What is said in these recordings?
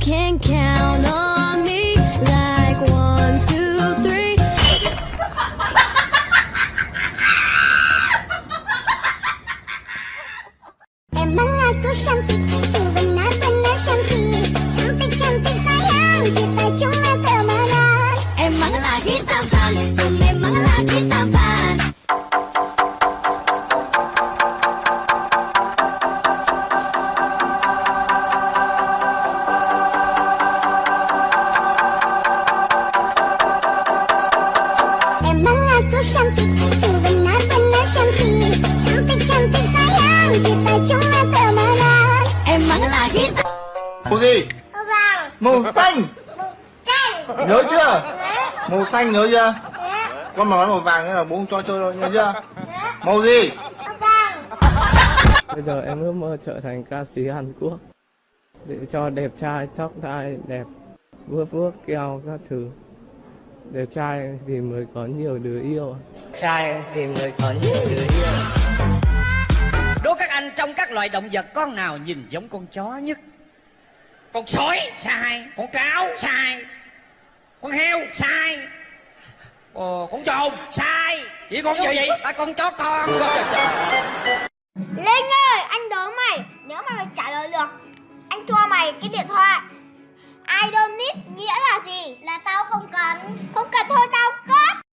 can count on me like one, two, three. em mang aku cantik, aku benar-benar cantik, cantik cantik sayang kita cuma temenan. Emanglah kita bang, memanglah kita. Xanh Canh nhớ chưa màu xanh nhớ chưa con mà nói màu vàng nữa là bố không cho chơi đâu nhớ chưa màu gì Vàng Bây giờ em ước mơ trở thành ca sĩ Hàn Quốc để cho đẹp trai, tóc tai đẹp, vuốt vuốt keo các thứ. Đẹp trai thì mới có nhiều đứa yêu. Trai thì mới có nhiều đứa yêu. Đố các anh trong các loài động vật con nào nhìn giống con chó nhất? Con sói sai, con cáo sai, con heo. Sai, ờ, con trồn sai, chỉ con gì? À, con chó con. Linh ơi, anh đố mày Nếu mà mày trả lời được Anh cho mày cái điện thoại. I don't need nghĩa là gì? Là tao không cần. Không cần thôi tao cướp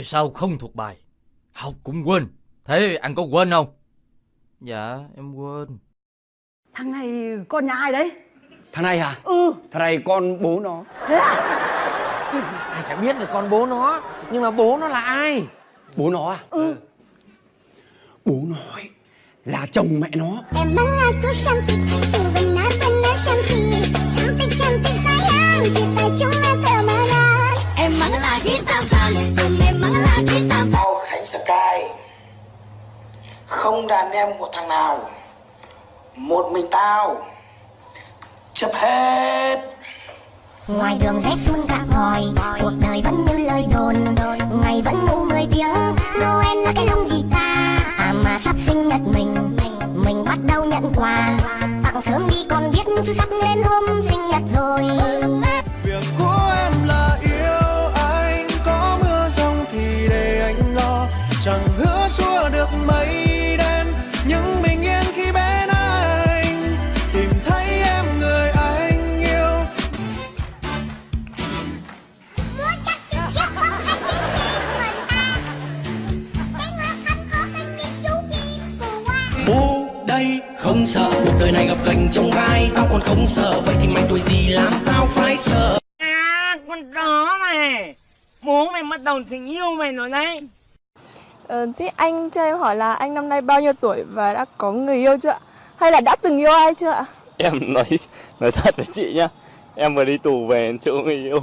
Tại sao không thuộc bài? Học cũng quên. Thế anh có quên không? Dạ, em quên. Thằng này con nhà ai đấy? Thằng này à? Ừ Thằng này con bố nó Thế à? Ai chả biết là con bố nó Nhưng mà bố nó là ai Bố nó à? Ừ Bố nó ấy là chồng mẹ nó Em mengaku cantik Ku benar-benar Không đàn em của thằng nào. Một mình tao. Chấp hết. Ngoài đường rét sun cả vòi, Cuộc đời vẫn như lời đồn. Ngày vẫn ngủ 10 tiếng, Noel là cái lông gì ta? À mà sắp sinh nhật mình Mình bắt đầu nhận quà. Tặng sớm đi còn biết chứ sắp lên hôm sinh nhật rồi. Sợ. Cuộc đời này gặp gành trong gai Tao còn không sợ. Vậy thì mày tuổi gì làm tao phải sợ. À con chó này. Bố mày bắt đầu tình yêu mày rồi đấy. Ờ, thế anh cho em hỏi là anh năm nay bao nhiêu tuổi và đã có người yêu chưa? Ạ? Hay là đã từng yêu ai chưa? Ạ? Em nói nói thật với chị nhá. Em vừa đi tù về chỗ người yêu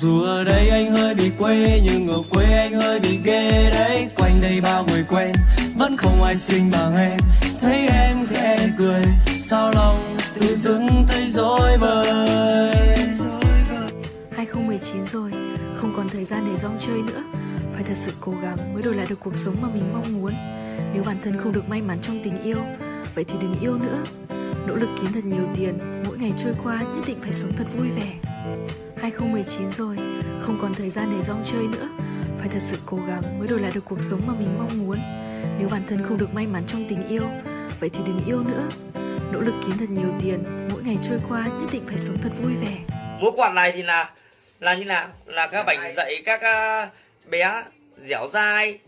Dù ở đây anh hơi bị quê Nhưng ở quê anh hơi bị ghê đấy. Quanh đây bao người quen Vẫn không ai xinh bằng em Thấy em khẽ cười Sao lòng tự dưng thấy dối bời? 2019 rồi, không còn thời gian để rong chơi nữa. Phải thật sự cố gắng mới đổi lại được cuộc sống mà mình mong muốn. Nếu bản thân không được may mắn trong tình yêu Vậy thì đừng yêu nữa. Nỗ lực kiếm thật nhiều tiền Mỗi ngày trôi qua nhất định phải sống thật vui vẻ. 2019 rồi, không còn thời gian để rong chơi nữa. Phải thật sự cố gắng mới đổi lại được cuộc sống mà mình mong muốn. Nếu bản thân không được may mắn trong tình yêu Vậy thì đừng yêu nữa. Nỗ lực kiếm thật nhiều tiền Mỗi ngày trôi qua nhất định phải sống thật vui vẻ. Múa quạt này thì là Là như nào? Là các bạn dạy các à, bé dẻo dai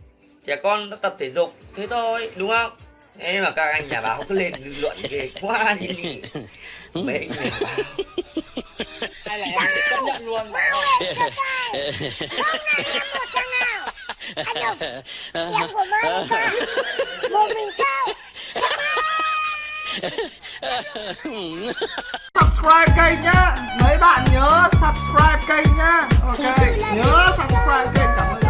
Trẻ con nó tập thể dục Thế thôi đúng không? Thế mà các anh nhà báo cứ lên dư luận ghê quá như nhỉ Mấy anh nhà báo Hay là em chấp nhận luôn. Hôm nay em một thằng nào? Anh đâu Em của mai sao? Một mình sao? Subscribe kênh nhá. Mấy bạn nhớ subscribe kênh nhá. Ok nhớ subscribe kênh cảm